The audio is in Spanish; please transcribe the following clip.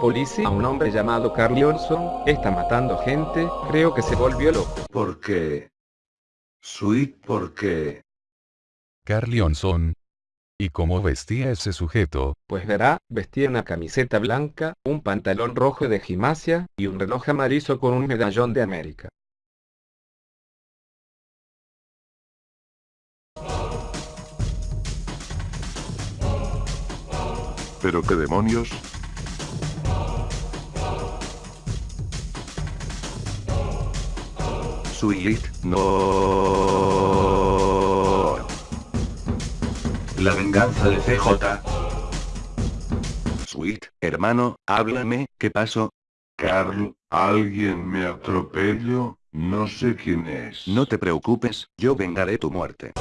Policía, un hombre llamado Carl Johnson, está matando gente, creo que se volvió loco. ¿Por qué? Sweet, ¿por qué? Carl Johnson. ¿Y cómo vestía ese sujeto? Pues verá, vestía una camiseta blanca, un pantalón rojo de gimnasia, y un reloj amarillo con un medallón de América. ¿Pero qué demonios? Sweet, no. La venganza de CJ. Sweet, hermano, háblame, ¿qué pasó? Carl, alguien me atropelló, no sé quién es. No te preocupes, yo vengaré tu muerte.